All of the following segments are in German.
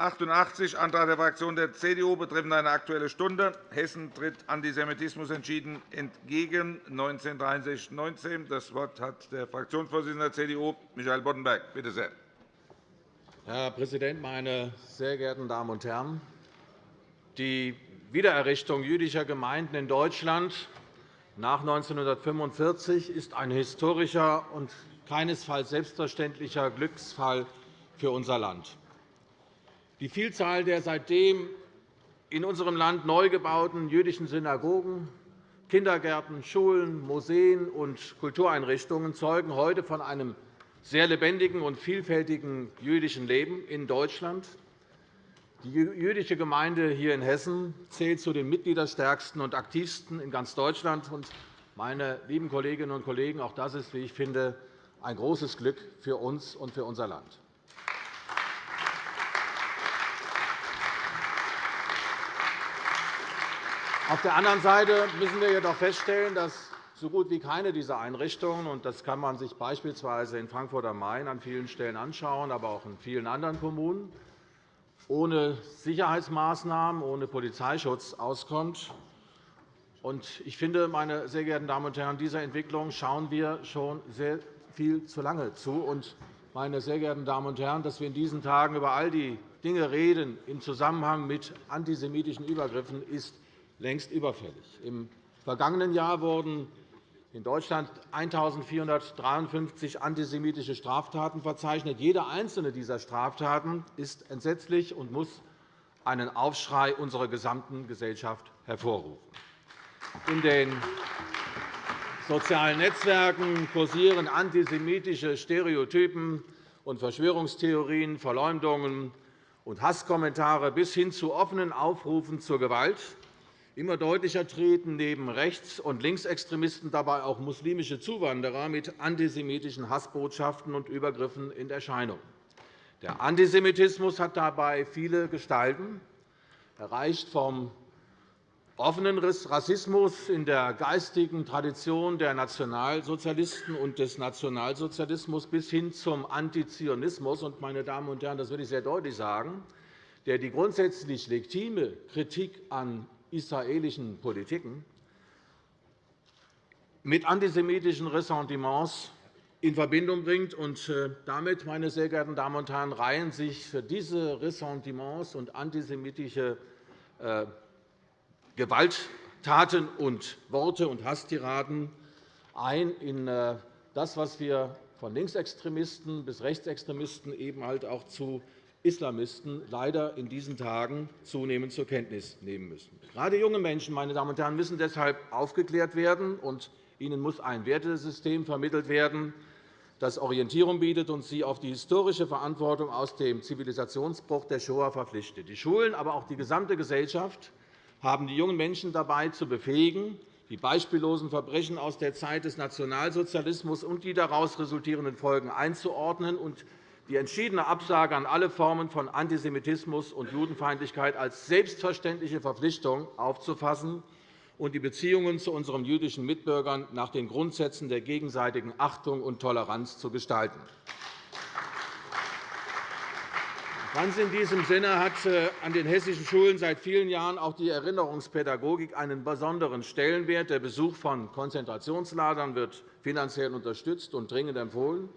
88, Antrag der Fraktion der CDU betreffend eine Aktuelle Stunde. Hessen tritt Antisemitismus entschieden entgegen. 1963 Das Wort hat der Fraktionsvorsitzende der CDU, Michael Boddenberg. Bitte sehr. Herr Präsident, meine sehr geehrten Damen und Herren! Die Wiedererrichtung jüdischer Gemeinden in Deutschland nach 1945 ist ein historischer und keinesfalls selbstverständlicher Glücksfall für unser Land. Die Vielzahl der seitdem in unserem Land neu gebauten jüdischen Synagogen, Kindergärten, Schulen, Museen und Kultureinrichtungen zeugen heute von einem sehr lebendigen und vielfältigen jüdischen Leben in Deutschland. Die jüdische Gemeinde hier in Hessen zählt zu den mitgliederstärksten und aktivsten in ganz Deutschland. Meine lieben Kolleginnen und Kollegen, auch das ist, wie ich finde, ein großes Glück für uns und für unser Land. Auf der anderen Seite müssen wir jedoch feststellen, dass so gut wie keine dieser Einrichtungen, und das kann man sich beispielsweise in Frankfurt am Main an vielen Stellen anschauen, aber auch in vielen anderen Kommunen, ohne Sicherheitsmaßnahmen, ohne Polizeischutz auskommt. Ich finde, meine sehr geehrten Damen und Herren, dieser Entwicklung schauen wir schon sehr viel zu lange zu. Meine sehr geehrten Damen und Herren, dass wir in diesen Tagen über all die Dinge reden im Zusammenhang mit antisemitischen Übergriffen, ist längst überfällig. Im vergangenen Jahr wurden in Deutschland 1.453 antisemitische Straftaten verzeichnet. Jede einzelne dieser Straftaten ist entsetzlich und muss einen Aufschrei unserer gesamten Gesellschaft hervorrufen. In den sozialen Netzwerken kursieren antisemitische Stereotypen und Verschwörungstheorien, Verleumdungen und Hasskommentare bis hin zu offenen Aufrufen zur Gewalt. Immer deutlicher treten neben Rechts- und Linksextremisten dabei auch muslimische Zuwanderer mit antisemitischen Hassbotschaften und Übergriffen in Erscheinung. Der Antisemitismus hat dabei viele Gestalten. Er reicht vom offenen Rassismus in der geistigen Tradition der Nationalsozialisten und des Nationalsozialismus bis hin zum Antizionismus. Meine Damen und Herren, das will ich sehr deutlich sagen, der die grundsätzlich legitime Kritik an israelischen Politiken mit antisemitischen Ressentiments in Verbindung bringt. Äh, damit, meine sehr geehrten Damen und Herren, reihen sich für diese Ressentiments und antisemitische äh, Gewalttaten und Worte und Hasstiraden ein in äh, das, was wir von Linksextremisten bis Rechtsextremisten eben halt auch zu Islamisten leider in diesen Tagen zunehmend zur Kenntnis nehmen müssen. Gerade junge Menschen meine Damen und Herren, müssen deshalb aufgeklärt werden, und ihnen muss ein Wertesystem vermittelt werden, das Orientierung bietet und sie auf die historische Verantwortung aus dem Zivilisationsbruch der Shoah verpflichtet. Die Schulen, aber auch die gesamte Gesellschaft haben die jungen Menschen dabei zu befähigen, die beispiellosen Verbrechen aus der Zeit des Nationalsozialismus und die daraus resultierenden Folgen einzuordnen und die entschiedene Absage an alle Formen von Antisemitismus und Judenfeindlichkeit als selbstverständliche Verpflichtung aufzufassen und die Beziehungen zu unseren jüdischen Mitbürgern nach den Grundsätzen der gegenseitigen Achtung und Toleranz zu gestalten. Ganz in diesem Sinne hat äh, an den hessischen Schulen seit vielen Jahren auch die Erinnerungspädagogik einen besonderen Stellenwert. Der Besuch von Konzentrationslagern wird finanziell unterstützt und dringend empfohlen.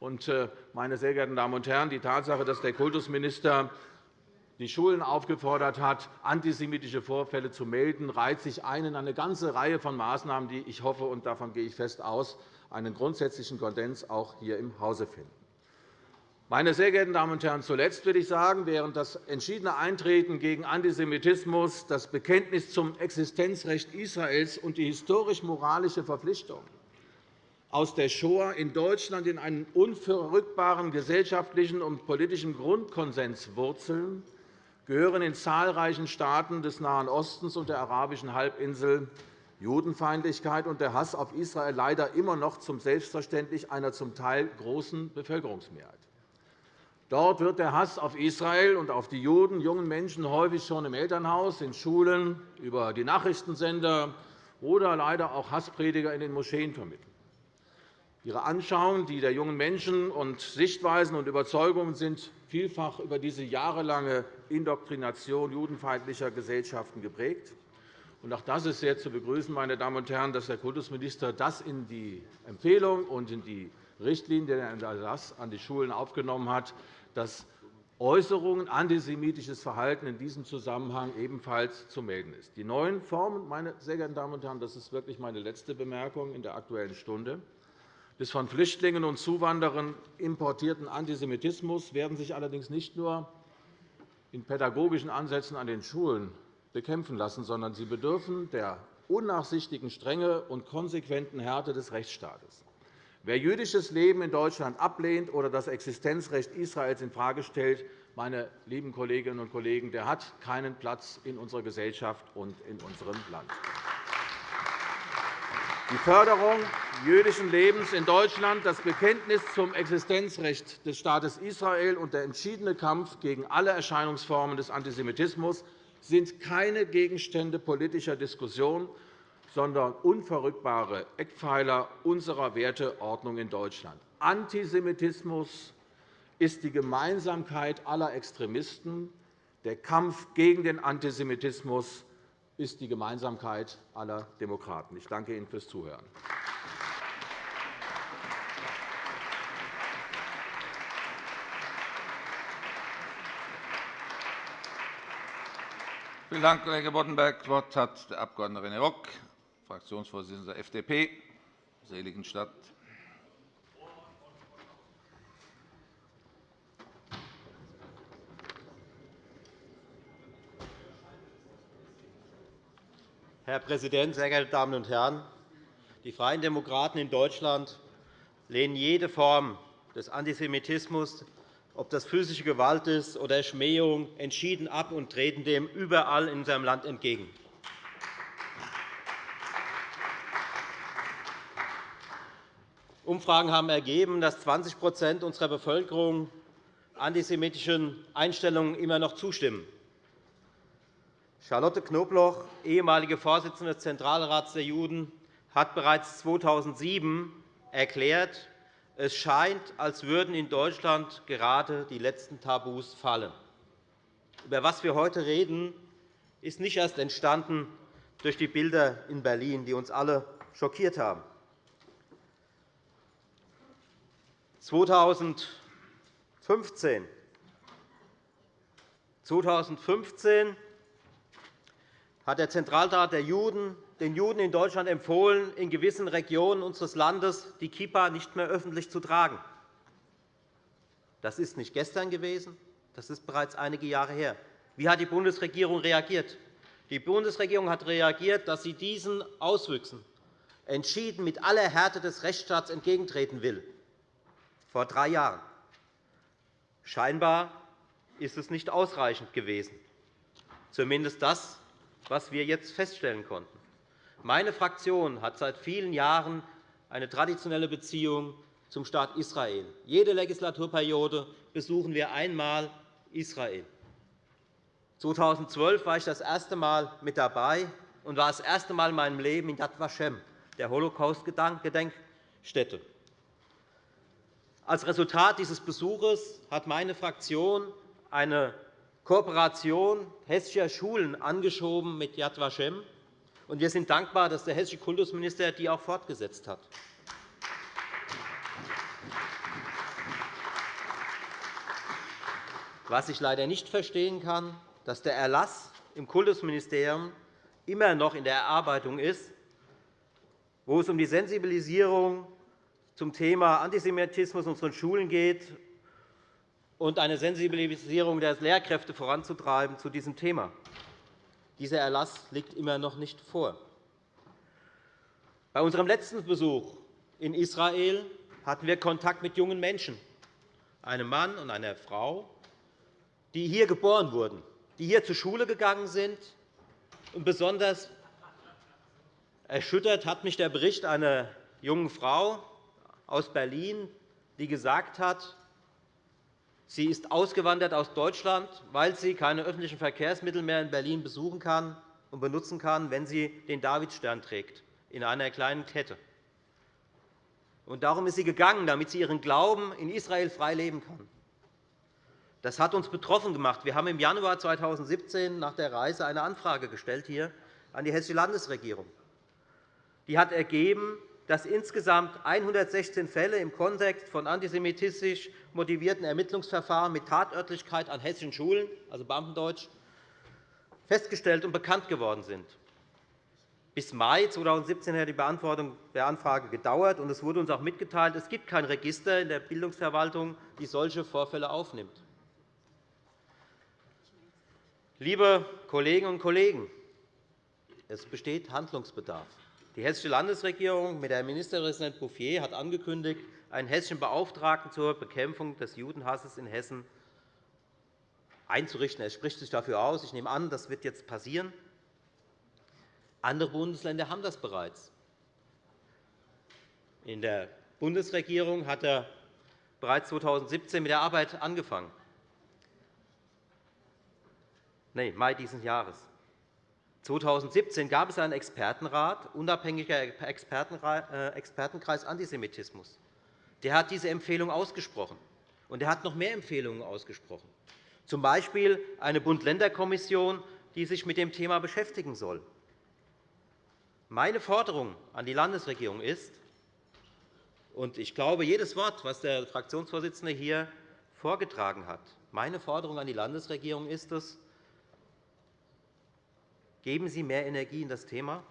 Äh, meine sehr geehrten Damen und Herren, die Tatsache, dass der Kultusminister die Schulen aufgefordert hat, antisemitische Vorfälle zu melden, reiht sich ein in eine ganze Reihe von Maßnahmen, die ich hoffe, und davon gehe ich fest aus, einen grundsätzlichen Konsens auch hier im Hause finden. Meine sehr geehrten Damen und Herren, zuletzt will ich sagen, während das entschiedene Eintreten gegen Antisemitismus, das Bekenntnis zum Existenzrecht Israels und die historisch-moralische Verpflichtung aus der Shoah in Deutschland in einen unverrückbaren gesellschaftlichen und politischen Grundkonsens wurzeln, gehören in zahlreichen Staaten des Nahen Ostens und der arabischen Halbinsel Judenfeindlichkeit und der Hass auf Israel leider immer noch zum Selbstverständlich einer zum Teil großen Bevölkerungsmehrheit. Dort wird der Hass auf Israel und auf die Juden jungen Menschen häufig schon im Elternhaus, in Schulen, über die Nachrichtensender oder leider auch Hassprediger in den Moscheen vermittelt. Ihre Anschauungen, die der jungen Menschen und Sichtweisen und Überzeugungen sind vielfach über diese jahrelange Indoktrination judenfeindlicher Gesellschaften geprägt. Auch das ist sehr zu begrüßen, meine Damen und Herren, dass der Kultusminister das in die Empfehlung und in die Richtlinie der Erlass an die Schulen aufgenommen hat, dass Äußerungen, antisemitisches Verhalten in diesem Zusammenhang ebenfalls zu melden ist. Die neuen Formen, meine sehr geehrten Damen und Herren, das ist wirklich meine letzte Bemerkung in der Aktuellen Stunde, des von Flüchtlingen und Zuwanderern importierten Antisemitismus werden sich allerdings nicht nur in pädagogischen Ansätzen an den Schulen bekämpfen lassen, sondern sie bedürfen der unnachsichtigen Strenge und konsequenten Härte des Rechtsstaates. Wer jüdisches Leben in Deutschland ablehnt oder das Existenzrecht Israels infrage stellt, meine lieben Kolleginnen und Kollegen, der hat keinen Platz in unserer Gesellschaft und in unserem Land. Die Förderung jüdischen Lebens in Deutschland, das Bekenntnis zum Existenzrecht des Staates Israel und der entschiedene Kampf gegen alle Erscheinungsformen des Antisemitismus sind keine Gegenstände politischer Diskussion, sondern unverrückbare Eckpfeiler unserer Werteordnung in Deutschland. Antisemitismus ist die Gemeinsamkeit aller Extremisten. Der Kampf gegen den Antisemitismus ist die Gemeinsamkeit aller Demokraten. Ich danke Ihnen fürs Zuhören. Vielen Dank, Kollege Boddenberg. Das Wort hat der Abg. René Rock, Fraktionsvorsitzender der FDP, Seligenstadt. Herr Präsident, sehr geehrte Damen und Herren! Die Freien Demokraten in Deutschland lehnen jede Form des Antisemitismus, ob das physische Gewalt ist oder Schmähung, entschieden ab und treten dem überall in unserem Land entgegen. Umfragen haben ergeben, dass 20% unserer Bevölkerung antisemitischen Einstellungen immer noch zustimmen. Charlotte Knobloch, ehemalige Vorsitzende des Zentralrats der Juden, hat bereits 2007 erklärt, es scheint, als würden in Deutschland gerade die letzten Tabus fallen. Über was wir heute reden, ist nicht erst entstanden durch die Bilder in Berlin, die uns alle schockiert haben. 2015 2015 hat der Zentralrat der Juden den Juden in Deutschland empfohlen, in gewissen Regionen unseres Landes die Kippa nicht mehr öffentlich zu tragen. Das ist nicht gestern gewesen, das ist bereits einige Jahre her. Wie hat die Bundesregierung reagiert? Die Bundesregierung hat reagiert, dass sie diesen Auswüchsen entschieden mit aller Härte des Rechtsstaats entgegentreten will vor drei Jahren. Scheinbar ist es nicht ausreichend gewesen, zumindest das, was wir jetzt feststellen konnten. Meine Fraktion hat seit vielen Jahren eine traditionelle Beziehung zum Staat Israel. Jede Legislaturperiode besuchen wir einmal Israel. 2012 war ich das erste Mal mit dabei und war das erste Mal in meinem Leben in Yad Vashem, der Holocaust-Gedenkstätte. Als Resultat dieses Besuches hat meine Fraktion eine Kooperation hessischer Schulen angeschoben mit Yad Vashem. Und wir sind dankbar, dass der hessische Kultusminister die auch fortgesetzt hat. Was ich leider nicht verstehen kann, dass der Erlass im Kultusministerium immer noch in der Erarbeitung ist, wo es um die Sensibilisierung zum Thema Antisemitismus in unseren Schulen geht und eine Sensibilisierung der Lehrkräfte voranzutreiben zu diesem Thema. Dieser Erlass liegt immer noch nicht vor. Bei unserem letzten Besuch in Israel hatten wir Kontakt mit jungen Menschen, einem Mann und einer Frau, die hier geboren wurden, die hier zur Schule gegangen sind. Und besonders erschüttert hat mich der Bericht einer jungen Frau, aus Berlin, die gesagt hat, sie ist ausgewandert aus Deutschland, weil sie keine öffentlichen Verkehrsmittel mehr in Berlin besuchen kann und benutzen kann, wenn sie den Davidstern trägt in einer kleinen Kette. Darum ist sie gegangen, damit sie ihren Glauben in Israel frei leben kann. Das hat uns betroffen gemacht. Wir haben im Januar 2017 nach der Reise eine Anfrage gestellt hier an die Hessische Landesregierung. Die hat ergeben, dass insgesamt 116 Fälle im Kontext von antisemitisch motivierten Ermittlungsverfahren mit Tatörtlichkeit an hessischen Schulen, also Beamtendeutsch, festgestellt und bekannt geworden sind. Bis Mai 2017 hat die Beantwortung der Anfrage gedauert, und es wurde uns auch mitgeteilt, es gibt kein Register in der Bildungsverwaltung, die solche Vorfälle aufnimmt. Liebe Kolleginnen und Kollegen, es besteht Handlungsbedarf. Die Hessische Landesregierung mit Herrn Ministerpräsident Bouffier hat angekündigt, einen hessischen Beauftragten zur Bekämpfung des Judenhasses in Hessen einzurichten. Er spricht sich dafür aus. Ich nehme an, das wird jetzt passieren. Andere Bundesländer haben das bereits. In der Bundesregierung hat er bereits 2017 mit der Arbeit angefangen. Nein, Mai dieses Jahres. 2017 gab es einen Expertenrat, unabhängiger äh, Expertenkreis Antisemitismus. Der hat diese Empfehlung ausgesprochen, und er hat noch mehr Empfehlungen ausgesprochen, z. B. eine Bund-Länder-Kommission, die sich mit dem Thema beschäftigen soll. Meine Forderung an die Landesregierung ist, und ich glaube jedes Wort, das der Fraktionsvorsitzende hier vorgetragen hat, meine Forderung an die Landesregierung ist es, Geben Sie mehr Energie in das Thema.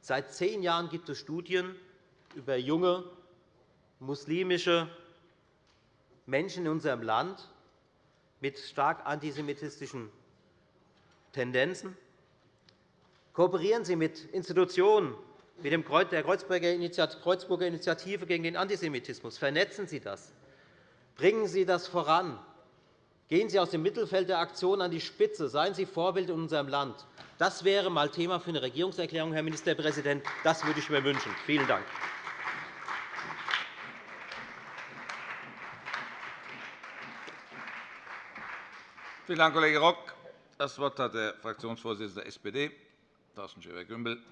Seit zehn Jahren gibt es Studien über junge muslimische Menschen in unserem Land mit stark antisemitistischen Tendenzen. Kooperieren Sie mit Institutionen wie der Kreuzburger Initiative gegen den Antisemitismus. Vernetzen Sie das. Bringen Sie das voran. Gehen Sie aus dem Mittelfeld der Aktion an die Spitze. Seien Sie Vorbild in unserem Land. Das wäre einmal Thema für eine Regierungserklärung, Herr Ministerpräsident. Das würde ich mir wünschen. Vielen Dank. Vielen Dank, Kollege Rock. Das Wort hat der Fraktionsvorsitzende der SPD, Thorsten Schäfer-Gümbel.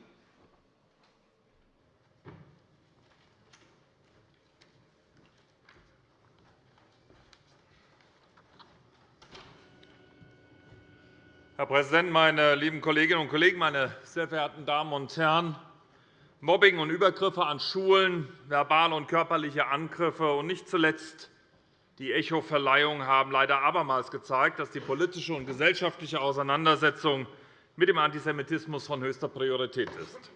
Herr Präsident, meine lieben Kolleginnen und Kollegen, meine sehr verehrten Damen und Herren! Mobbing und Übergriffe an Schulen, verbale und körperliche Angriffe und nicht zuletzt die Echo-Verleihung haben leider abermals gezeigt, dass die politische und gesellschaftliche Auseinandersetzung mit dem Antisemitismus von höchster Priorität ist.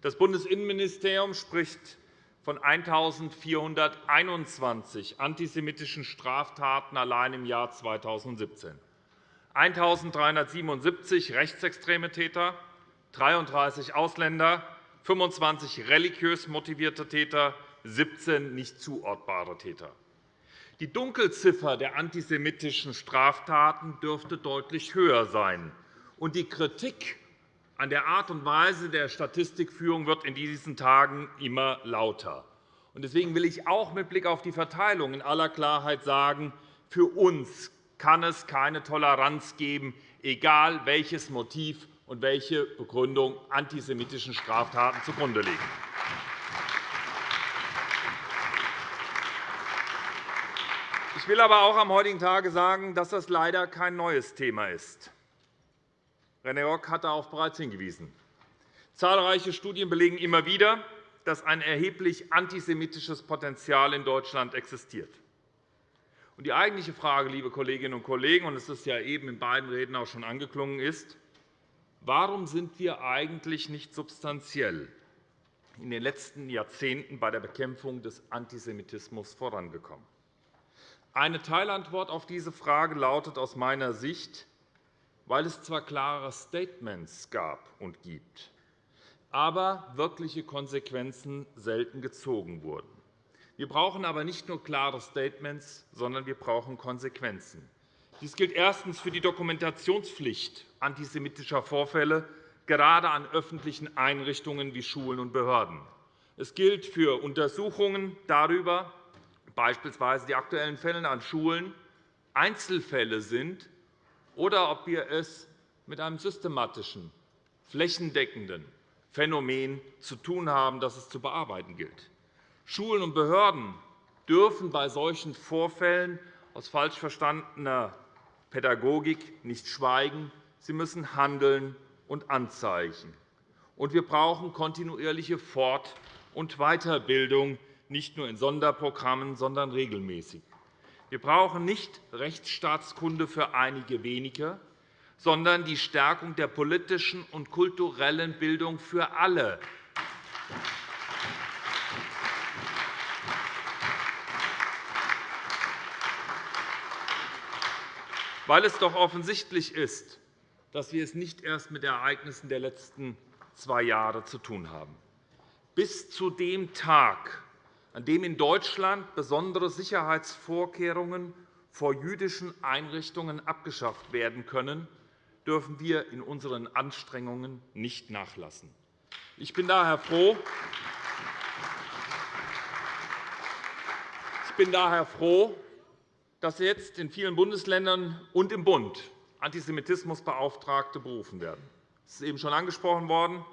Das Bundesinnenministerium spricht von 1.421 antisemitischen Straftaten allein im Jahr 2017. 1.377 rechtsextreme Täter, 33 Ausländer, 25 religiös motivierte Täter, 17 nicht zuortbare Täter. Die Dunkelziffer der antisemitischen Straftaten dürfte deutlich höher sein. Und die Kritik an der Art und Weise der Statistikführung wird in diesen Tagen immer lauter. Deswegen will ich auch mit Blick auf die Verteilung in aller Klarheit sagen, für uns kann es keine Toleranz geben, egal welches Motiv und welche Begründung antisemitischen Straftaten zugrunde liegen. Ich will aber auch am heutigen Tage sagen, dass das leider kein neues Thema ist. René Rock hat darauf bereits hingewiesen. Zahlreiche Studien belegen immer wieder, dass ein erheblich antisemitisches Potenzial in Deutschland existiert. Die eigentliche Frage, liebe Kolleginnen und Kollegen, und es ist ja eben in beiden Reden auch schon angeklungen, ist, warum sind wir eigentlich nicht substanziell in den letzten Jahrzehnten bei der Bekämpfung des Antisemitismus vorangekommen? Eine Teilantwort auf diese Frage lautet aus meiner Sicht, weil es zwar klare Statements gab und gibt, aber wirkliche Konsequenzen selten gezogen wurden. Wir brauchen aber nicht nur klare Statements, sondern wir brauchen Konsequenzen. Dies gilt erstens für die Dokumentationspflicht antisemitischer Vorfälle, gerade an öffentlichen Einrichtungen wie Schulen und Behörden. Es gilt für Untersuchungen darüber, beispielsweise die aktuellen Fälle an Schulen, Einzelfälle sind oder ob wir es mit einem systematischen, flächendeckenden Phänomen zu tun haben, das es zu bearbeiten gilt. Schulen und Behörden dürfen bei solchen Vorfällen aus falsch verstandener Pädagogik nicht schweigen. Sie müssen handeln und anzeigen. Und wir brauchen kontinuierliche Fort- und Weiterbildung, nicht nur in Sonderprogrammen, sondern regelmäßig. Wir brauchen nicht Rechtsstaatskunde für einige wenige, sondern die Stärkung der politischen und kulturellen Bildung für alle. Weil es doch offensichtlich ist, dass wir es nicht erst mit Ereignissen der letzten zwei Jahre zu tun haben. Bis zu dem Tag, an dem in Deutschland besondere Sicherheitsvorkehrungen vor jüdischen Einrichtungen abgeschafft werden können, dürfen wir in unseren Anstrengungen nicht nachlassen. Ich bin daher froh, ich bin daher froh dass jetzt in vielen Bundesländern und im Bund Antisemitismusbeauftragte berufen werden. Es ist eben schon angesprochen worden.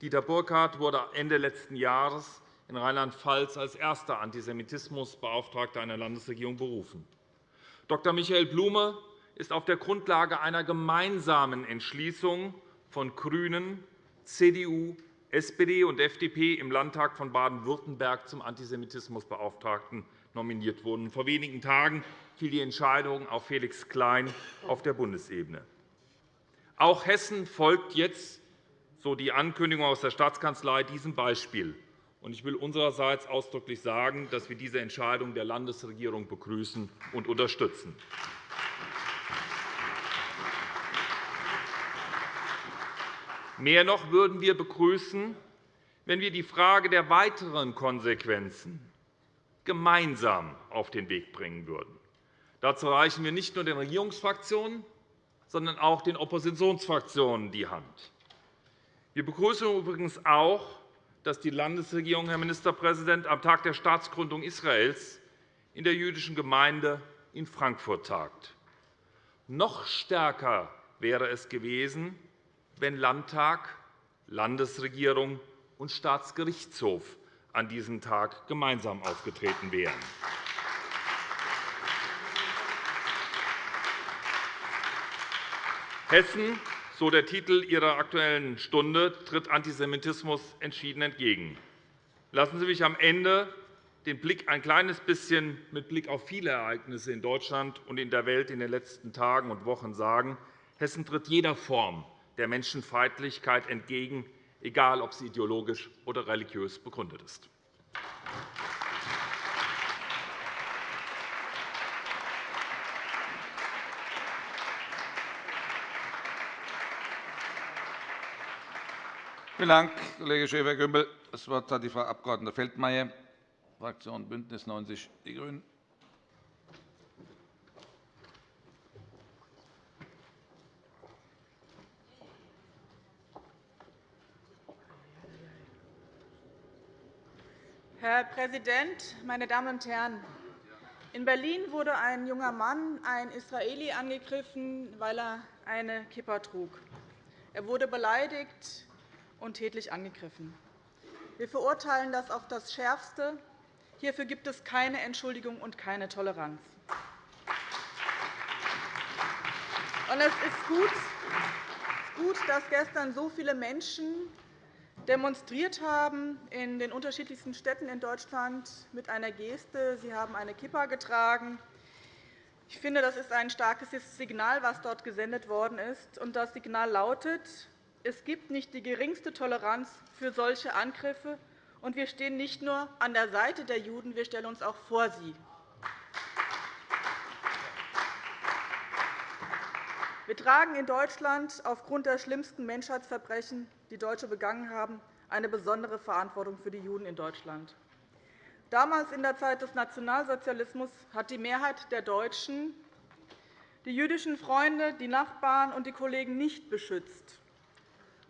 Dieter Burkhardt wurde Ende letzten Jahres in Rheinland-Pfalz als erster Antisemitismusbeauftragter einer Landesregierung berufen. Dr. Michael Blume ist auf der Grundlage einer gemeinsamen Entschließung von GRÜNEN, CDU, SPD und FDP im Landtag von Baden-Württemberg zum Antisemitismusbeauftragten nominiert worden. Vor wenigen Tagen fiel die Entscheidung auf Felix Klein auf der Bundesebene. Auch Hessen folgt jetzt, so die Ankündigung aus der Staatskanzlei, diesem Beispiel. Ich will unsererseits ausdrücklich sagen, dass wir diese Entscheidung der Landesregierung begrüßen und unterstützen. Mehr noch würden wir begrüßen, wenn wir die Frage der weiteren Konsequenzen gemeinsam auf den Weg bringen würden. Dazu reichen wir nicht nur den Regierungsfraktionen, sondern auch den Oppositionsfraktionen die Hand. Wir begrüßen übrigens auch, dass die Landesregierung, Herr Ministerpräsident, am Tag der Staatsgründung Israels in der jüdischen Gemeinde in Frankfurt tagt. Noch stärker wäre es gewesen, wenn Landtag, Landesregierung und Staatsgerichtshof an diesem Tag gemeinsam aufgetreten wären. Hessen, so der Titel Ihrer Aktuellen Stunde, tritt Antisemitismus entschieden entgegen. Lassen Sie mich am Ende den Blick ein kleines bisschen mit Blick auf viele Ereignisse in Deutschland und in der Welt in den letzten Tagen und Wochen sagen. Hessen tritt jeder Form der Menschenfeindlichkeit entgegen, egal ob sie ideologisch oder religiös begründet ist. Vielen Dank, Kollege Schäfer-Gümbel. Das Wort hat die Frau Abg. Feldmayer, Fraktion BÜNDNIS 90 die GRÜNEN. Herr Präsident, meine Damen und Herren! In Berlin wurde ein junger Mann, ein Israeli, angegriffen, weil er eine Kippa trug. Er wurde beleidigt, und tätlich angegriffen. Wir verurteilen das auf das Schärfste. Hierfür gibt es keine Entschuldigung und keine Toleranz. Es ist gut, dass gestern so viele Menschen demonstriert haben in den unterschiedlichsten Städten in Deutschland mit einer Geste. Sie haben eine Kippa getragen. Ich finde, das ist ein starkes Signal, das dort gesendet worden ist. Das Signal lautet, es gibt nicht die geringste Toleranz für solche Angriffe, und wir stehen nicht nur an der Seite der Juden, wir stellen uns auch vor sie. Wir tragen in Deutschland aufgrund der schlimmsten Menschheitsverbrechen, die Deutsche begangen haben, eine besondere Verantwortung für die Juden in Deutschland. Damals, in der Zeit des Nationalsozialismus, hat die Mehrheit der Deutschen die jüdischen Freunde, die Nachbarn und die Kollegen nicht beschützt.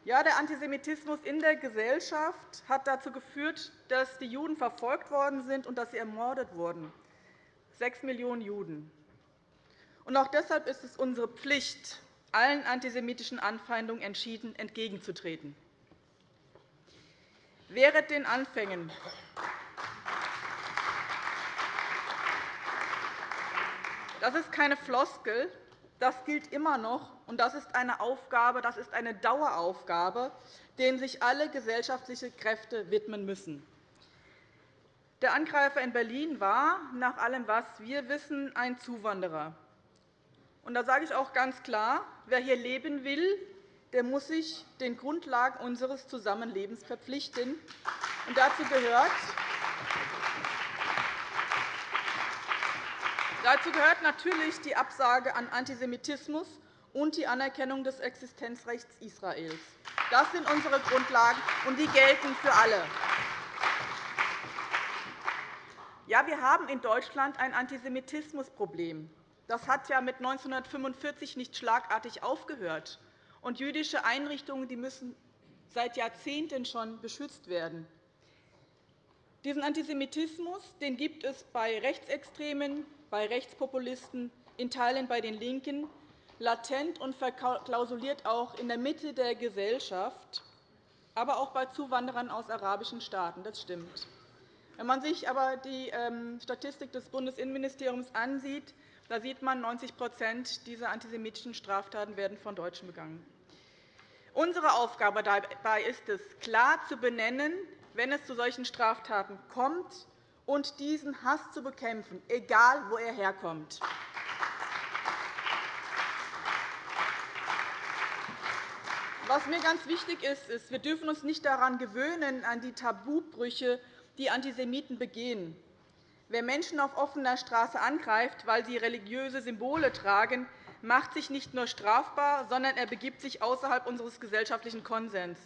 Ja, der Antisemitismus in der Gesellschaft hat dazu geführt, dass die Juden verfolgt worden sind und dass sie ermordet wurden. Sechs Millionen Juden. Und auch deshalb ist es unsere Pflicht, allen antisemitischen Anfeindungen entschieden entgegenzutreten. Wehret den Anfängen. Das ist keine Floskel, das gilt immer noch, und das ist eine Aufgabe, das ist eine Daueraufgabe, denen sich alle gesellschaftliche Kräfte widmen müssen. Der Angreifer in Berlin war, nach allem, was wir wissen, ein Zuwanderer. Und da sage ich auch ganz klar, wer hier leben will, der muss sich den Grundlagen unseres Zusammenlebens verpflichten. Und dazu gehört, Dazu gehört natürlich die Absage an Antisemitismus und die Anerkennung des Existenzrechts Israels. Das sind unsere Grundlagen, und die gelten für alle. Ja, wir haben in Deutschland ein Antisemitismusproblem. Das hat ja mit 1945 nicht schlagartig aufgehört. Und jüdische Einrichtungen die müssen seit Jahrzehnten schon beschützt werden. Diesen Antisemitismus den gibt es bei Rechtsextremen, bei Rechtspopulisten, in Teilen bei den LINKEN, latent und verklausuliert auch in der Mitte der Gesellschaft, aber auch bei Zuwanderern aus arabischen Staaten. Das stimmt. Wenn man sich aber die ähm, Statistik des Bundesinnenministeriums ansieht, da sieht man, 90% dieser antisemitischen Straftaten werden von Deutschen begangen. Unsere Aufgabe dabei ist es, klar zu benennen, wenn es zu solchen Straftaten kommt, und diesen Hass zu bekämpfen, egal wo er herkommt. Was mir ganz wichtig ist, ist, wir dürfen uns nicht daran gewöhnen, an die Tabubrüche, die Antisemiten begehen. Wer Menschen auf offener Straße angreift, weil sie religiöse Symbole tragen, macht sich nicht nur strafbar, sondern er begibt sich außerhalb unseres gesellschaftlichen Konsens.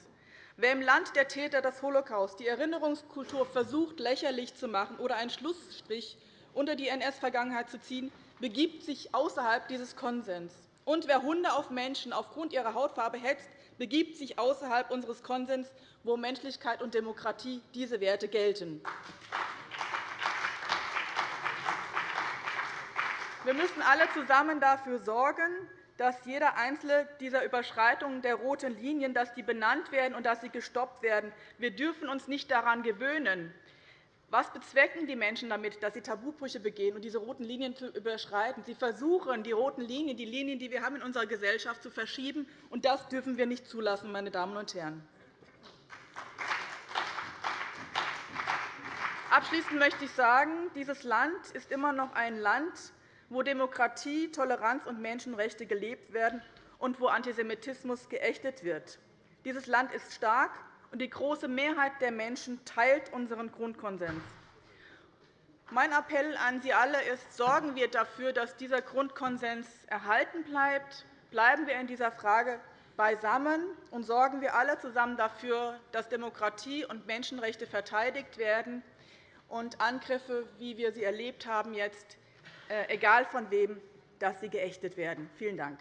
Wer im Land der Täter des Holocaust die Erinnerungskultur versucht, lächerlich zu machen oder einen Schlussstrich unter die NS-Vergangenheit zu ziehen, begibt sich außerhalb dieses Konsens. Und wer Hunde auf Menschen aufgrund ihrer Hautfarbe hetzt, begibt sich außerhalb unseres Konsens, wo Menschlichkeit und Demokratie diese Werte gelten. Wir müssen alle zusammen dafür sorgen, dass jeder einzelne dieser Überschreitungen der roten Linien dass die benannt werden und dass sie gestoppt werden. Wir dürfen uns nicht daran gewöhnen. Was bezwecken die Menschen damit, dass sie Tabubrüche begehen und diese roten Linien zu überschreiten? Sie versuchen, die roten Linien, die Linien, die wir haben in unserer Gesellschaft, zu verschieben. Und das dürfen wir nicht zulassen, meine Damen und Herren. Abschließend möchte ich sagen, dieses Land ist immer noch ein Land, wo Demokratie, Toleranz und Menschenrechte gelebt werden und wo Antisemitismus geächtet wird. Dieses Land ist stark, und die große Mehrheit der Menschen teilt unseren Grundkonsens. Mein Appell an Sie alle ist, sorgen wir dafür, dass dieser Grundkonsens erhalten bleibt. Bleiben wir in dieser Frage beisammen und sorgen wir alle zusammen dafür, dass Demokratie und Menschenrechte verteidigt werden und Angriffe, wie wir sie erlebt haben, jetzt egal von wem, dass sie geächtet werden. Vielen Dank.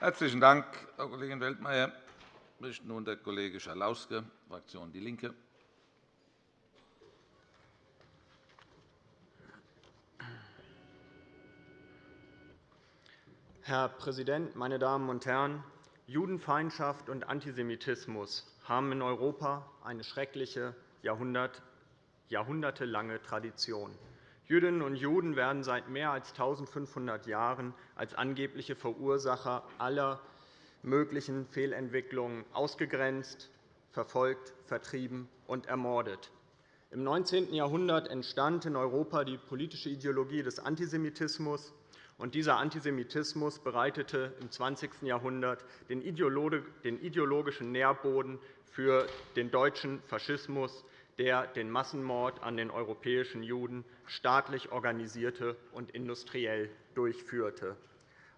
Herzlichen Dank, Frau Kollegin Weltmeier. Spricht nun der Kollege Schalauske, Fraktion DIE LINKE. Herr Präsident, meine Damen und Herren! Judenfeindschaft und Antisemitismus haben in Europa eine schreckliche, jahrhundertelange Tradition. Jüdinnen und Juden werden seit mehr als 1.500 Jahren als angebliche Verursacher aller möglichen Fehlentwicklungen ausgegrenzt, verfolgt, vertrieben und ermordet. Im 19. Jahrhundert entstand in Europa die politische Ideologie des Antisemitismus, und dieser Antisemitismus bereitete im 20. Jahrhundert den ideologischen Nährboden für den deutschen Faschismus, der den Massenmord an den europäischen Juden staatlich organisierte und industriell durchführte.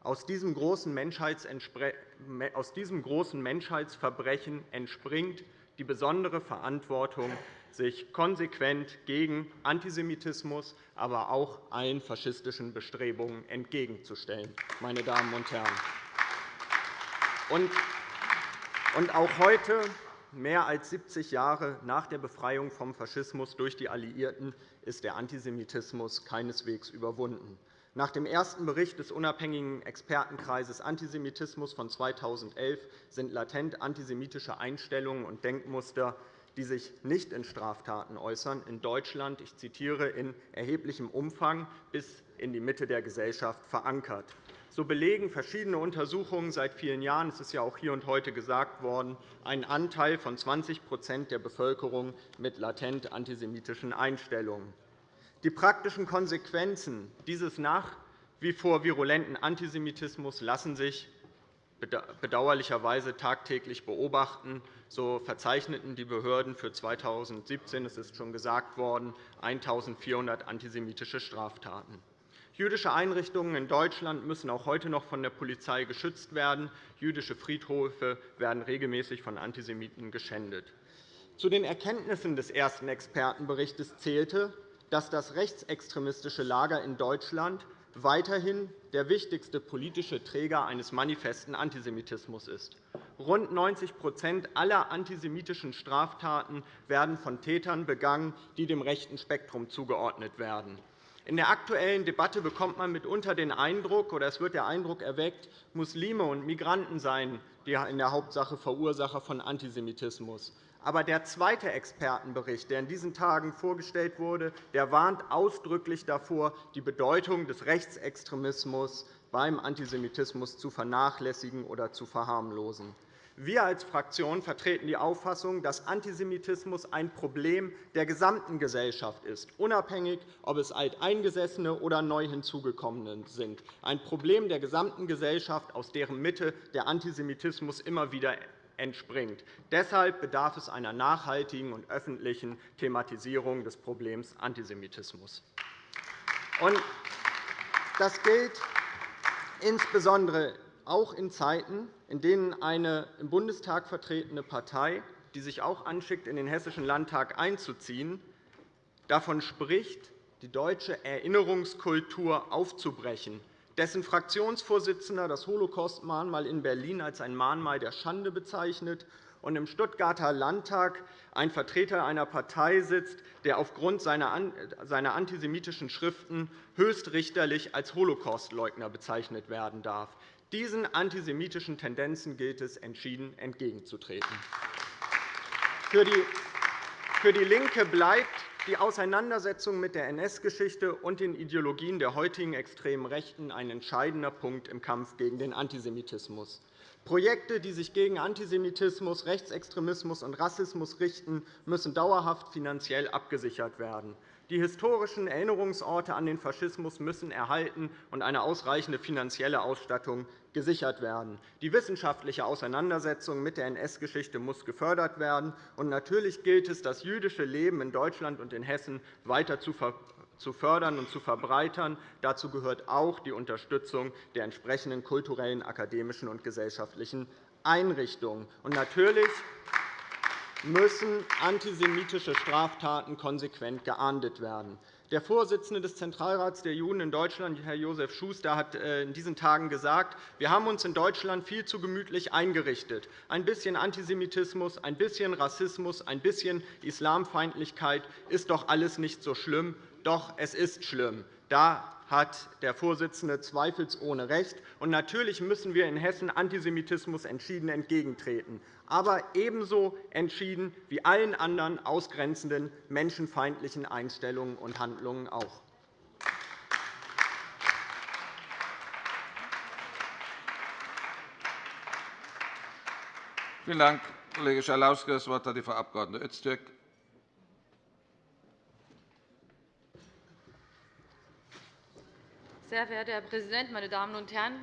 Aus diesem großen Menschheitsverbrechen entspringt die besondere Verantwortung sich konsequent gegen Antisemitismus, aber auch allen faschistischen Bestrebungen entgegenzustellen. Meine Damen und Herren. Und auch heute, mehr als 70 Jahre nach der Befreiung vom Faschismus durch die Alliierten, ist der Antisemitismus keineswegs überwunden. Nach dem ersten Bericht des unabhängigen Expertenkreises Antisemitismus von 2011 sind latent antisemitische Einstellungen und Denkmuster, die sich nicht in Straftaten äußern, in Deutschland, ich zitiere, in erheblichem Umfang bis in die Mitte der Gesellschaft verankert. So belegen verschiedene Untersuchungen seit vielen Jahren, es ist ja auch hier und heute gesagt worden, einen Anteil von 20% der Bevölkerung mit latent antisemitischen Einstellungen. Die praktischen Konsequenzen dieses nach wie vor virulenten Antisemitismus lassen sich bedauerlicherweise tagtäglich beobachten. So verzeichneten die Behörden für 2017, es ist schon gesagt worden, 1.400 antisemitische Straftaten. Jüdische Einrichtungen in Deutschland müssen auch heute noch von der Polizei geschützt werden. Jüdische Friedhöfe werden regelmäßig von Antisemiten geschändet. Zu den Erkenntnissen des ersten Expertenberichts zählte, dass das rechtsextremistische Lager in Deutschland weiterhin der wichtigste politische Träger eines manifesten Antisemitismus ist. Rund 90% aller antisemitischen Straftaten werden von Tätern begangen, die dem rechten Spektrum zugeordnet werden. In der aktuellen Debatte bekommt man mitunter den Eindruck, oder es wird der Eindruck erweckt, Muslime und Migranten seien die in der Hauptsache Verursacher von Antisemitismus. Aber der zweite Expertenbericht, der in diesen Tagen vorgestellt wurde, der warnt ausdrücklich davor, die Bedeutung des Rechtsextremismus beim Antisemitismus zu vernachlässigen oder zu verharmlosen. Wir als Fraktion vertreten die Auffassung, dass Antisemitismus ein Problem der gesamten Gesellschaft ist, unabhängig, ob es Alteingesessene oder neu hinzugekommene sind. Ein Problem der gesamten Gesellschaft, aus deren Mitte der Antisemitismus immer wieder entspringt. Deshalb bedarf es einer nachhaltigen und öffentlichen Thematisierung des Problems Antisemitismus. Das gilt insbesondere auch in Zeiten, in denen eine im Bundestag vertretene Partei, die sich auch anschickt, in den Hessischen Landtag einzuziehen, davon spricht, die deutsche Erinnerungskultur aufzubrechen, dessen Fraktionsvorsitzender das Holocaust-Mahnmal in Berlin als ein Mahnmal der Schande bezeichnet und im Stuttgarter Landtag ein Vertreter einer Partei sitzt, der aufgrund seiner antisemitischen Schriften höchstrichterlich als Holocaustleugner bezeichnet werden darf. Diesen antisemitischen Tendenzen gilt es entschieden entgegenzutreten. Für DIE LINKE bleibt die Auseinandersetzung mit der NS-Geschichte und den Ideologien der heutigen extremen Rechten ein entscheidender Punkt im Kampf gegen den Antisemitismus. Projekte, die sich gegen Antisemitismus, Rechtsextremismus und Rassismus richten, müssen dauerhaft finanziell abgesichert werden. Die historischen Erinnerungsorte an den Faschismus müssen erhalten und eine ausreichende finanzielle Ausstattung gesichert werden. Die wissenschaftliche Auseinandersetzung mit der NS-Geschichte muss gefördert werden. Und natürlich gilt es, das jüdische Leben in Deutschland und in Hessen weiter zu fördern und zu verbreitern. Dazu gehört auch die Unterstützung der entsprechenden kulturellen, akademischen und gesellschaftlichen Einrichtungen. Und natürlich müssen antisemitische Straftaten konsequent geahndet werden. Der Vorsitzende des Zentralrats der Juden in Deutschland, Herr Josef Schuster, hat äh, in diesen Tagen gesagt, wir haben uns in Deutschland viel zu gemütlich eingerichtet. Ein bisschen Antisemitismus, ein bisschen Rassismus, ein bisschen Islamfeindlichkeit ist doch alles nicht so schlimm. Doch es ist schlimm. Da hat der Vorsitzende zweifelsohne recht. Und natürlich müssen wir in Hessen Antisemitismus entschieden entgegentreten, aber ebenso entschieden wie allen anderen ausgrenzenden menschenfeindlichen Einstellungen und Handlungen auch. Vielen Dank, Kollege Schalauske. Das Wort hat die Frau Abg. Öztürk. Sehr verehrter Herr Präsident, meine Damen und Herren!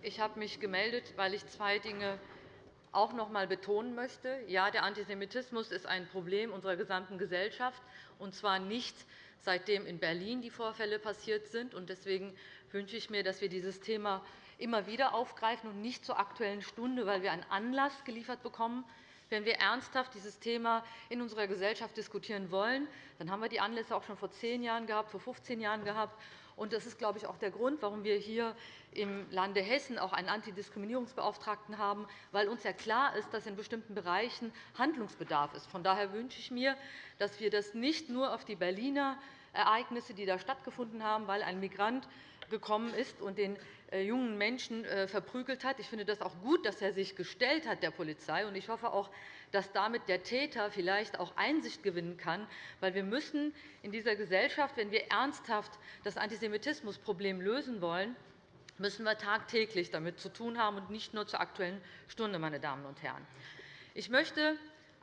Ich habe mich gemeldet, weil ich zwei Dinge auch noch einmal betonen möchte. Ja, der Antisemitismus ist ein Problem unserer gesamten Gesellschaft, und zwar nicht seitdem in Berlin die Vorfälle passiert sind. Deswegen wünsche ich mir, dass wir dieses Thema immer wieder aufgreifen und nicht zur Aktuellen Stunde, weil wir einen Anlass geliefert bekommen. Wenn wir ernsthaft dieses Thema in unserer Gesellschaft diskutieren wollen, dann haben wir die Anlässe auch schon vor zehn Jahren gehabt, vor 15 Jahren gehabt. Das ist, glaube ich, auch der Grund, warum wir hier im Lande Hessen auch einen Antidiskriminierungsbeauftragten haben, weil uns ja klar ist, dass in bestimmten Bereichen Handlungsbedarf ist. Von daher wünsche ich mir, dass wir das nicht nur auf die Berliner Ereignisse, die da stattgefunden haben, weil ein Migrant gekommen ist und den äh, jungen Menschen äh, verprügelt hat. Ich finde das auch gut, dass er sich gestellt hat der Polizei. Und ich hoffe auch, dass damit der Täter vielleicht auch Einsicht gewinnen kann. Weil wir müssen in dieser Gesellschaft, wenn wir ernsthaft das Antisemitismusproblem lösen wollen, müssen wir tagtäglich damit zu tun haben und nicht nur zur Aktuellen Stunde. Meine Damen und Herren. Ich möchte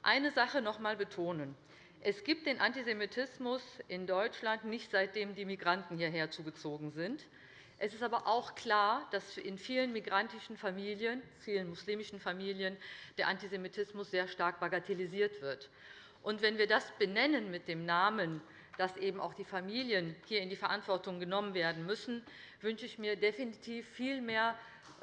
eine Sache noch einmal betonen. Es gibt den Antisemitismus in Deutschland nicht, seitdem die Migranten hierher zugezogen sind. Es ist aber auch klar, dass in vielen migrantischen Familien, vielen muslimischen Familien der Antisemitismus sehr stark bagatellisiert wird. Und wenn wir das benennen mit dem Namen, dass eben auch die Familien hier in die Verantwortung genommen werden müssen, wünsche ich mir definitiv viel mehr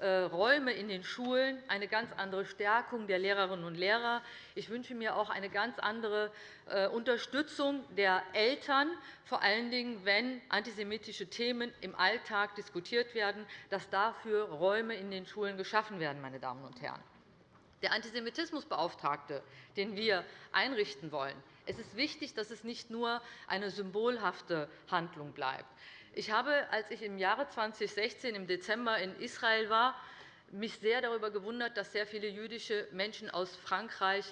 Räume in den Schulen, eine ganz andere Stärkung der Lehrerinnen und Lehrer. Ich wünsche mir auch eine ganz andere äh, Unterstützung der Eltern, vor allen Dingen, wenn antisemitische Themen im Alltag diskutiert werden, dass dafür Räume in den Schulen geschaffen werden. Meine Damen und Herren. Der Antisemitismusbeauftragte, den wir einrichten wollen, es ist wichtig, dass es nicht nur eine symbolhafte Handlung bleibt. Ich habe, als ich im Jahre 2016 im Dezember in Israel war, mich sehr darüber gewundert, dass sehr viele jüdische Menschen aus Frankreich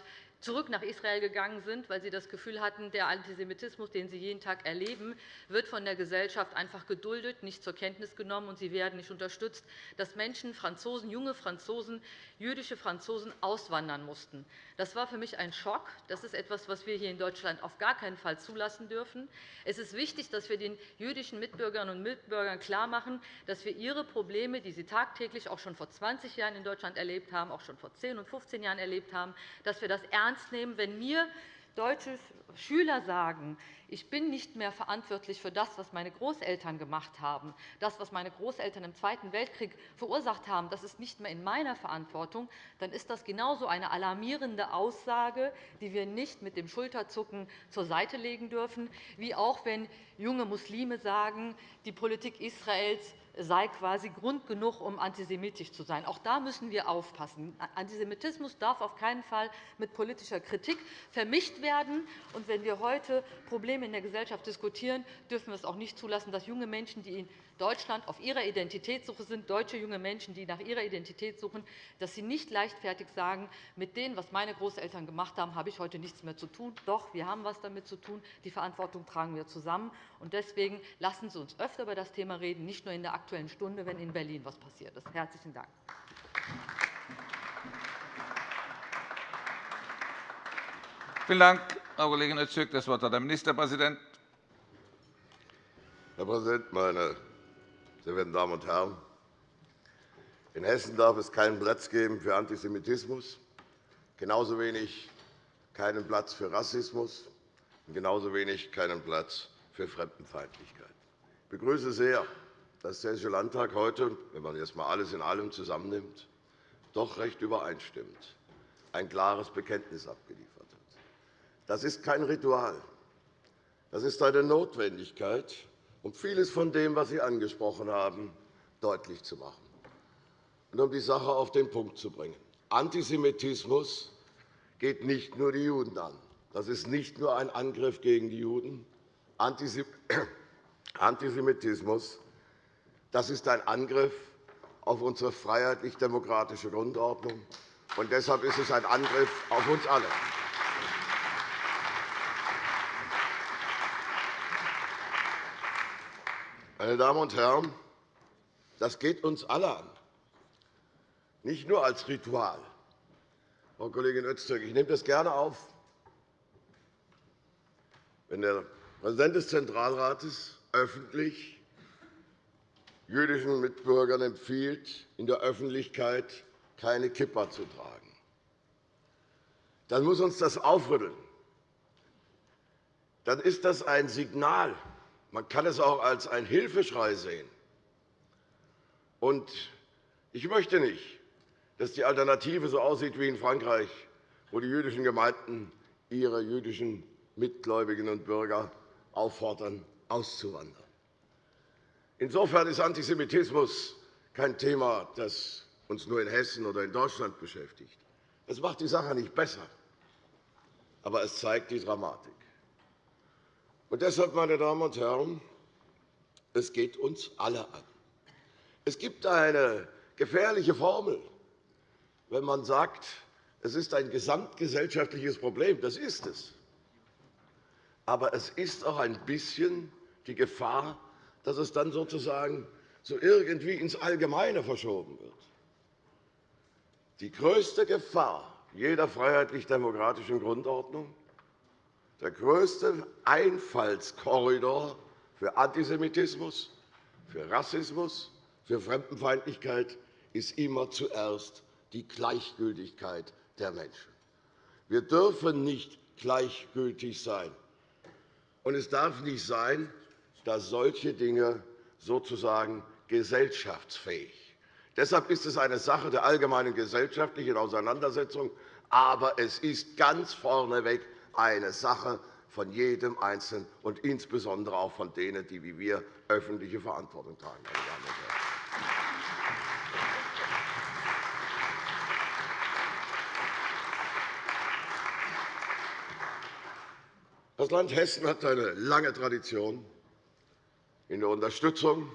zurück nach Israel gegangen sind, weil sie das Gefühl hatten, der Antisemitismus, den sie jeden Tag erleben, wird von der Gesellschaft einfach geduldet, nicht zur Kenntnis genommen, und sie werden nicht unterstützt, dass Menschen, Franzosen, junge Franzosen, jüdische Franzosen auswandern mussten. Das war für mich ein Schock. Das ist etwas, was wir hier in Deutschland auf gar keinen Fall zulassen dürfen. Es ist wichtig, dass wir den jüdischen Mitbürgerinnen und Mitbürgern klarmachen, dass wir ihre Probleme, die sie tagtäglich auch schon vor 20 Jahren in Deutschland erlebt haben, auch schon vor 10 und 15 Jahren erlebt haben, dass wir das ernst nehmen. Wenn mir deutsche Schüler sagen, ich bin nicht mehr verantwortlich für das, was meine Großeltern gemacht haben. Das, was meine Großeltern im Zweiten Weltkrieg verursacht haben, das ist nicht mehr in meiner Verantwortung. Dann ist das genauso eine alarmierende Aussage, die wir nicht mit dem Schulterzucken zur Seite legen dürfen, wie auch wenn junge Muslime sagen, die Politik Israels sei quasi Grund genug, um antisemitisch zu sein. Auch da müssen wir aufpassen. Antisemitismus darf auf keinen Fall mit politischer Kritik vermischt werden. Und wenn wir heute Probleme in der Gesellschaft diskutieren, dürfen wir es auch nicht zulassen, dass junge Menschen, die in Deutschland auf ihrer Identitätssuche sind, deutsche junge Menschen, die nach ihrer Identität suchen, dass sie nicht leichtfertig sagen, mit dem, was meine Großeltern gemacht haben, habe ich heute nichts mehr zu tun. Doch, wir haben etwas damit zu tun. Die Verantwortung tragen wir zusammen. Deswegen lassen Sie uns öfter über das Thema reden, nicht nur in der Aktuellen Stunde, wenn in Berlin etwas passiert ist. – Herzlichen Dank. Vielen Dank, Frau Kollegin Öztürk. Das Wort hat der Ministerpräsident. Herr Präsident, meine sehr verehrten Damen und Herren! In Hessen darf es keinen Platz geben für Antisemitismus, genauso wenig keinen Platz für Rassismus und genauso wenig keinen Platz für Fremdenfeindlichkeit. Ich begrüße sehr, dass der Hessische Landtag heute, wenn man erst einmal alles in allem zusammennimmt, doch recht übereinstimmt, ein klares Bekenntnis abgeliefert hat. Das ist kein Ritual. Das ist eine Notwendigkeit, um vieles von dem, was Sie angesprochen haben, deutlich zu machen und um die Sache auf den Punkt zu bringen. Antisemitismus geht nicht nur die Juden an. Das ist nicht nur ein Angriff gegen die Juden. Antisemitismus das ist ein Angriff auf unsere freiheitlich-demokratische Grundordnung. Und deshalb ist es ein Angriff auf uns alle. Meine Damen und Herren, das geht uns alle an, nicht nur als Ritual. Frau Kollegin Öztürk, ich nehme das gerne auf. Wenn der Präsident des Zentralrates öffentlich jüdischen Mitbürgern empfiehlt, in der Öffentlichkeit keine Kippa zu tragen, dann muss uns das aufrütteln. Dann ist das ein Signal man kann es auch als einen Hilfeschrei sehen. Ich möchte nicht, dass die Alternative so aussieht wie in Frankreich, wo die jüdischen Gemeinden ihre jüdischen Mitgläubigen und Bürger auffordern, auszuwandern. Insofern ist Antisemitismus kein Thema, das uns nur in Hessen oder in Deutschland beschäftigt. Es macht die Sache nicht besser, aber es zeigt die Dramatik. Und deshalb, meine Damen und Herren, es geht uns alle an. Es gibt eine gefährliche Formel, wenn man sagt, es ist ein gesamtgesellschaftliches Problem. Das ist es. Aber es ist auch ein bisschen die Gefahr, dass es dann sozusagen so irgendwie ins Allgemeine verschoben wird. Die größte Gefahr jeder freiheitlich-demokratischen Grundordnung, der größte Einfallskorridor für Antisemitismus, für Rassismus, für Fremdenfeindlichkeit ist immer zuerst die Gleichgültigkeit der Menschen. Wir dürfen nicht gleichgültig sein. Und es darf nicht sein, dass solche Dinge sozusagen gesellschaftsfähig. Deshalb ist es eine Sache der allgemeinen gesellschaftlichen Auseinandersetzung, aber es ist ganz vorneweg eine Sache von jedem Einzelnen und insbesondere auch von denen, die wie wir öffentliche Verantwortung tragen. Das Land Hessen hat eine lange Tradition in der Unterstützung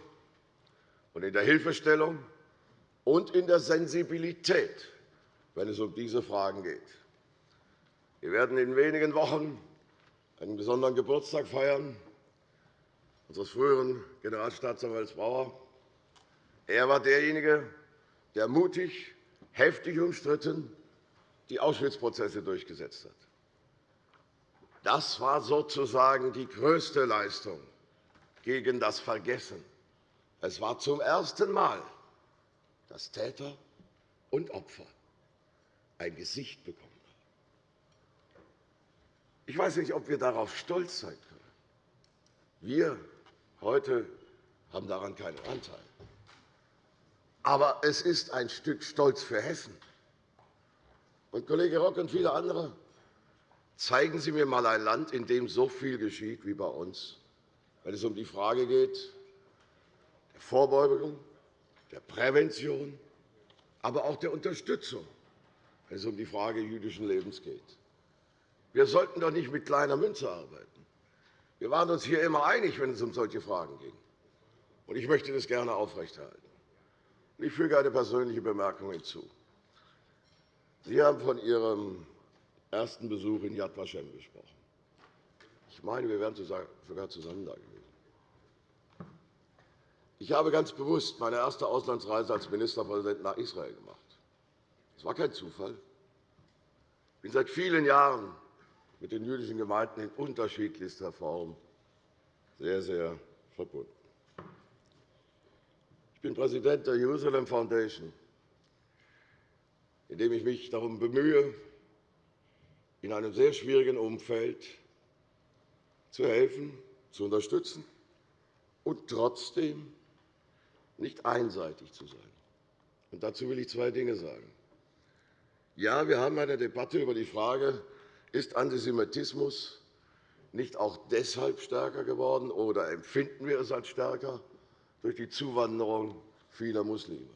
und in der Hilfestellung und in der Sensibilität, wenn es um diese Fragen geht. Wir werden in wenigen Wochen einen besonderen Geburtstag feiern unseres früheren Generalstaatsanwalts Bauer. Er war derjenige, der mutig, heftig umstritten die Auschwitz-Prozesse durchgesetzt hat. Das war sozusagen die größte Leistung gegen das Vergessen. Es war zum ersten Mal, dass Täter und Opfer ein Gesicht bekommen. Ich weiß nicht, ob wir darauf stolz sein können. Wir heute haben daran keinen Anteil. Aber es ist ein Stück Stolz für Hessen. Und Kollege Rock und viele andere, zeigen Sie mir einmal ein Land, in dem so viel geschieht wie bei uns wenn es um die Frage geht der Vorbeugung, der Prävention, aber auch der Unterstützung, wenn es um die Frage jüdischen Lebens geht. Wir sollten doch nicht mit kleiner Münze arbeiten. Wir waren uns hier immer einig, wenn es um solche Fragen ging. Ich möchte das gerne aufrechterhalten. Ich füge eine persönliche Bemerkung hinzu. Sie haben von Ihrem ersten Besuch in Yad Vashem gesprochen. Ich meine, wir wären sogar zusammen da gewesen. Ich habe ganz bewusst meine erste Auslandsreise als Ministerpräsident nach Israel gemacht. Das war kein Zufall. Ich bin seit vielen Jahren mit den jüdischen Gemeinden in unterschiedlichster Form sehr, sehr verbunden. Ich bin Präsident der Jerusalem Foundation, indem ich mich darum bemühe, in einem sehr schwierigen Umfeld zu helfen, zu unterstützen und trotzdem nicht einseitig zu sein. Und dazu will ich zwei Dinge sagen. Ja, wir haben eine Debatte über die Frage, ist Antisemitismus nicht auch deshalb stärker geworden oder empfinden wir es als stärker durch die Zuwanderung vieler Muslime?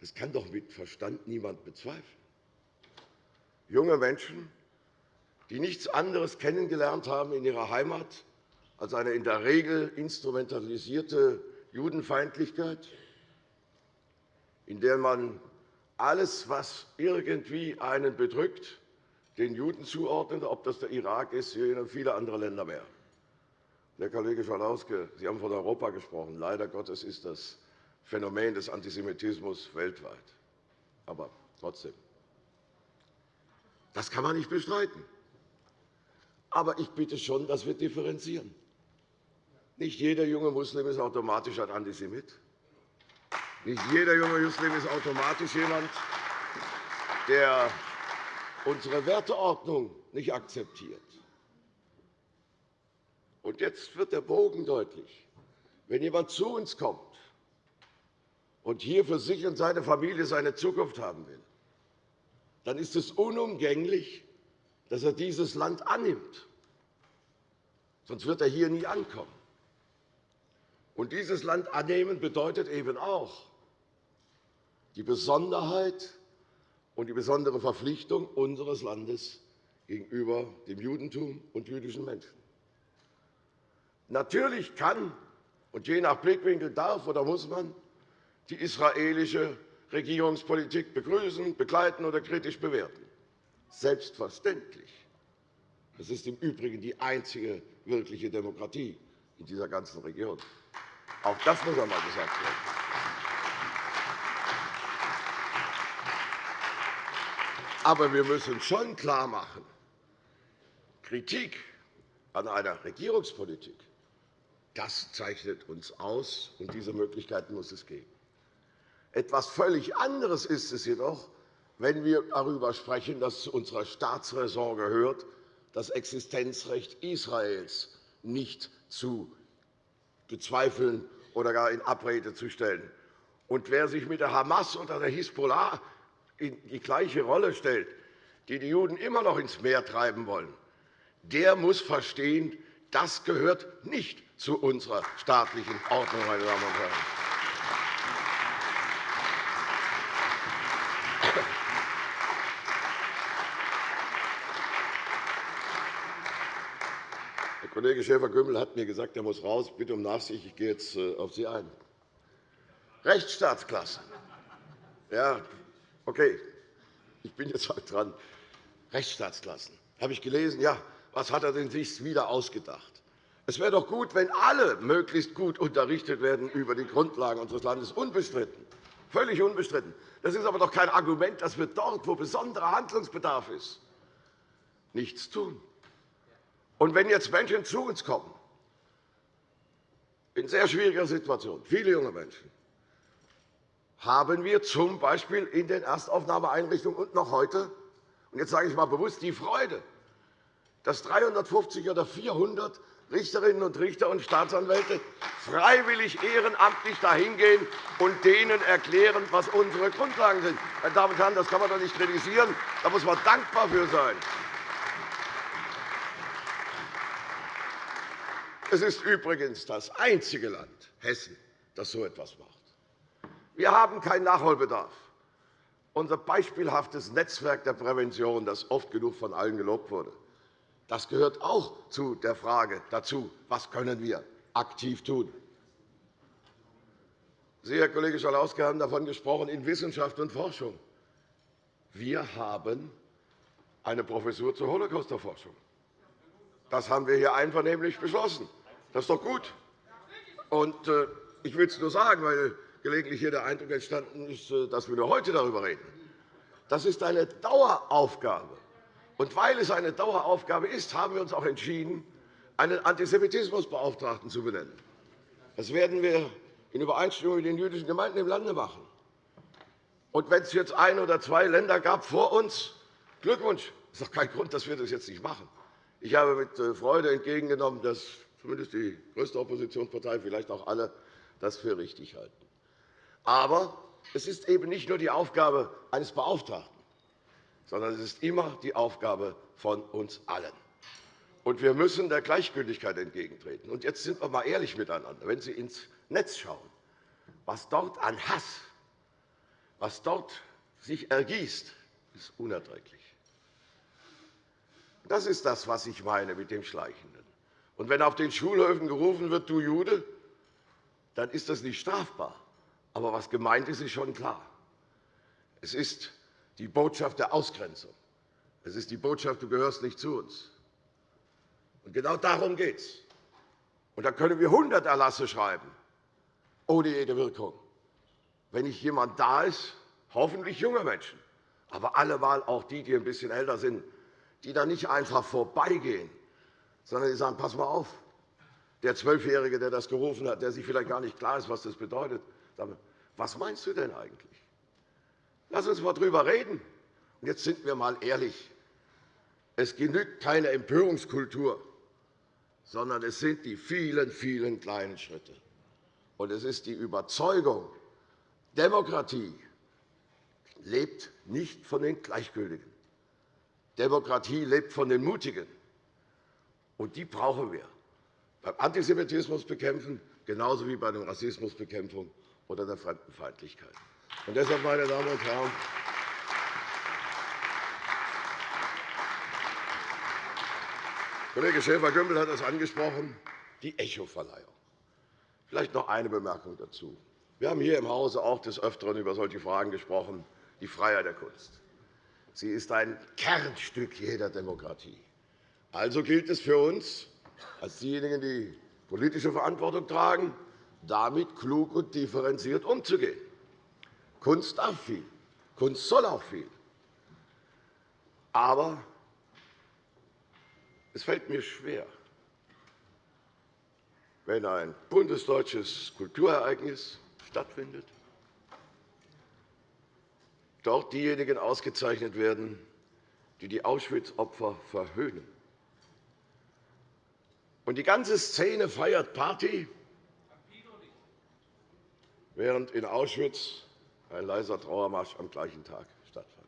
Das kann doch mit Verstand niemand bezweifeln. Junge Menschen, die nichts anderes kennengelernt haben in ihrer Heimat als eine in der Regel instrumentalisierte Judenfeindlichkeit, in der man alles, was irgendwie einen bedrückt, den Juden zuordnet, ob das der Irak ist, Syrien und viele andere Länder mehr. Herr Kollege Schalauske, Sie haben von Europa gesprochen. Leider Gottes ist das Phänomen des Antisemitismus weltweit. Aber trotzdem. Das kann man nicht bestreiten. Aber ich bitte schon, dass wir differenzieren. Nicht jeder junge Muslim ist automatisch ein Antisemit. Nicht jeder junge Muslim ist automatisch jemand, der unsere Werteordnung nicht akzeptiert. Und jetzt wird der Bogen deutlich. Wenn jemand zu uns kommt und hier für sich und seine Familie seine Zukunft haben will, dann ist es unumgänglich, dass er dieses Land annimmt. Sonst wird er hier nie ankommen. Und dieses Land annehmen bedeutet eben auch die Besonderheit und die besondere Verpflichtung unseres Landes gegenüber dem Judentum und jüdischen Menschen. Natürlich kann Und je nach Blickwinkel darf oder muss man die israelische Regierungspolitik begrüßen, begleiten oder kritisch bewerten. Selbstverständlich. Das ist im Übrigen die einzige wirkliche Demokratie in dieser ganzen Region. Auch das muss einmal gesagt werden. Aber wir müssen schon klarmachen, Kritik an einer Regierungspolitik das zeichnet uns aus, und diese Möglichkeiten muss es geben. Etwas völlig anderes ist es jedoch, wenn wir darüber sprechen, dass zu unserer Staatsräson gehört, das Existenzrecht Israels nicht zu bezweifeln oder gar in Abrede zu stellen. Und wer sich mit der Hamas oder der Hisbollah in die gleiche Rolle stellt, die die Juden immer noch ins Meer treiben wollen, der muss verstehen, das gehört nicht zu unserer staatlichen Ordnung, meine Damen und Herren. Herr Kollege Schäfer-Gümbel hat mir gesagt, er muss raus. Bitte um Nachsicht. Ich gehe jetzt äh, auf Sie ein. Rechtsstaatsklasse. Ja, okay. Ich bin jetzt halt dran. Rechtsstaatsklassen. Habe ich gelesen? Ja. Was hat er denn sich wieder ausgedacht? Es wäre doch gut, wenn alle möglichst gut unterrichtet werden über die Grundlagen unseres Landes. Unbestritten. Völlig unbestritten. Das ist aber doch kein Argument, dass wir dort, wo besonderer Handlungsbedarf ist, nichts tun. Und wenn jetzt Menschen zu uns kommen, in sehr schwieriger Situation, viele junge Menschen, haben wir z. B. in den Erstaufnahmeeinrichtungen und noch heute, und jetzt sage ich einmal bewusst, die Freude, dass 350 oder 400 Richterinnen und Richter und Staatsanwälte freiwillig ehrenamtlich dahin gehen und denen erklären, was unsere Grundlagen sind. Meine Damen und Herren, das kann man doch nicht kritisieren. Da muss man dankbar für sein. Es ist übrigens das einzige Land, Hessen, das so etwas macht. Wir haben keinen Nachholbedarf. Unser beispielhaftes Netzwerk der Prävention, das oft genug von allen gelobt wurde, das gehört auch zu der Frage dazu, was können wir aktiv tun. Sie, Herr Kollege Schalauske, haben davon gesprochen, in Wissenschaft und Forschung. Wir haben eine Professur zur Holocaust-Forschung. Das haben wir hier einvernehmlich beschlossen. Das ist doch gut. Äh, ich will es nur sagen, weil gelegentlich hier der Eindruck entstanden ist, äh, dass wir nur heute darüber reden. Das ist eine Daueraufgabe. Und weil es eine Daueraufgabe ist, haben wir uns auch entschieden, einen Antisemitismusbeauftragten zu benennen. Das werden wir in Übereinstimmung mit den jüdischen Gemeinden im Lande machen. Und wenn es jetzt ein oder zwei Länder gab vor uns, Glückwunsch. Das ist doch kein Grund, dass wir das jetzt nicht machen. Ich habe mit äh, Freude entgegengenommen, dass zumindest die größte Oppositionspartei, vielleicht auch alle, das für richtig halten. Aber es ist eben nicht nur die Aufgabe eines Beauftragten sondern es ist immer die Aufgabe von uns allen. Und wir müssen der Gleichgültigkeit entgegentreten. Und jetzt sind wir einmal ehrlich miteinander. Wenn Sie ins Netz schauen, was dort an Hass, was dort sich ergießt, ist unerträglich. Das ist das, was ich meine mit dem Schleichenden. Und wenn auf den Schulhöfen gerufen wird, du Jude, dann ist das nicht strafbar. Aber was gemeint ist, ist schon klar. Es ist die Botschaft der Ausgrenzung. Es ist die Botschaft, du gehörst nicht zu uns. Und genau darum geht es. Und da können wir 100 Erlasse schreiben, ohne jede Wirkung. Wenn nicht jemand da ist, hoffentlich junge Menschen, aber allemal auch die, die ein bisschen älter sind, die da nicht einfach vorbeigehen, sondern die sagen, pass mal auf, der Zwölfjährige, der das gerufen hat, der sich vielleicht gar nicht klar ist, was das bedeutet, was meinst du denn eigentlich? Lass uns einmal darüber reden. Jetzt sind wir einmal ehrlich. Es genügt keine Empörungskultur, sondern es sind die vielen, vielen kleinen Schritte. Und es ist die Überzeugung, Demokratie lebt nicht von den Gleichgültigen. Demokratie lebt von den Mutigen. Und die brauchen wir beim Antisemitismus bekämpfen, genauso wie bei der Rassismusbekämpfung oder der Fremdenfeindlichkeit. Und deshalb, meine Damen und Herren, Kollege Schäfer-Gümbel hat es angesprochen, die Echo-Verleihung. Vielleicht noch eine Bemerkung dazu. Wir haben hier im Hause auch des Öfteren über solche Fragen gesprochen, die Freiheit der Kunst. Sie ist ein Kernstück jeder Demokratie. Also gilt es für uns, als diejenigen, die politische Verantwortung tragen, damit klug und differenziert umzugehen. Kunst darf viel, Kunst soll auch viel. Aber es fällt mir schwer, wenn ein bundesdeutsches Kulturereignis stattfindet, dort diejenigen ausgezeichnet werden, die die Auschwitz-Opfer verhöhnen. Und die ganze Szene feiert Party, während in Auschwitz ein leiser Trauermarsch am gleichen Tag stattfand.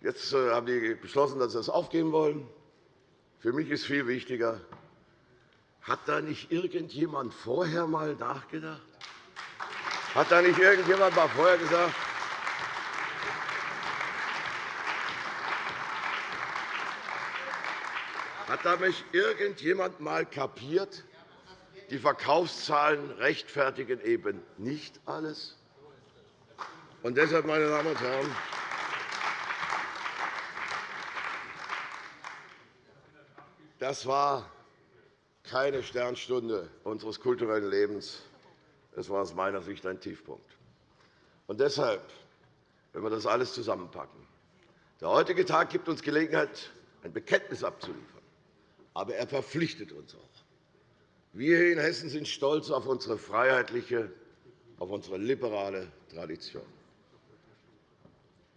Jetzt äh, haben die beschlossen, dass sie das aufgeben wollen. Für mich ist viel wichtiger, hat da nicht irgendjemand vorher einmal nachgedacht? Hat da nicht irgendjemand mal vorher gesagt, hat da nicht irgendjemand einmal kapiert, die Verkaufszahlen rechtfertigen eben nicht alles? Und deshalb, meine Damen und Herren, das war keine Sternstunde unseres kulturellen Lebens. Es war aus meiner Sicht ein Tiefpunkt. Und deshalb, wenn wir das alles zusammenpacken, der heutige Tag gibt uns Gelegenheit, ein Bekenntnis abzuliefern. Aber er verpflichtet uns auch. Wir hier in Hessen sind stolz auf unsere freiheitliche, auf unsere liberale Tradition.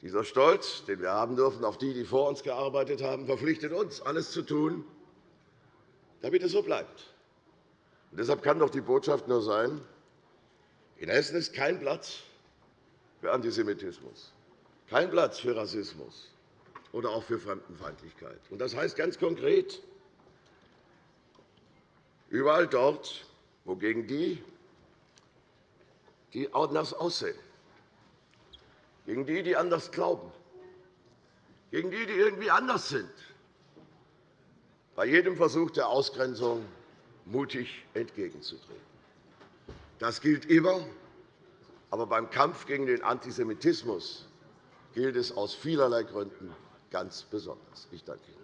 Dieser Stolz, den wir haben dürfen auf die, die vor uns gearbeitet haben, verpflichtet uns, alles zu tun, damit es so bleibt. Und deshalb kann doch die Botschaft nur sein, in Hessen ist kein Platz für Antisemitismus, kein Platz für Rassismus oder auch für Fremdenfeindlichkeit. Das heißt ganz konkret, überall dort, wo gegen die, die anders aussehen, gegen die, die anders glauben, gegen die, die irgendwie anders sind, bei jedem Versuch der Ausgrenzung mutig entgegenzutreten. Das gilt immer, aber beim Kampf gegen den Antisemitismus gilt es aus vielerlei Gründen ganz besonders. Ich danke Ihnen.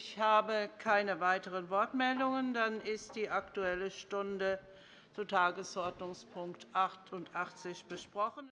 Ich habe keine weiteren Wortmeldungen. Dann ist die Aktuelle Stunde zu Tagesordnungspunkt 88 besprochen.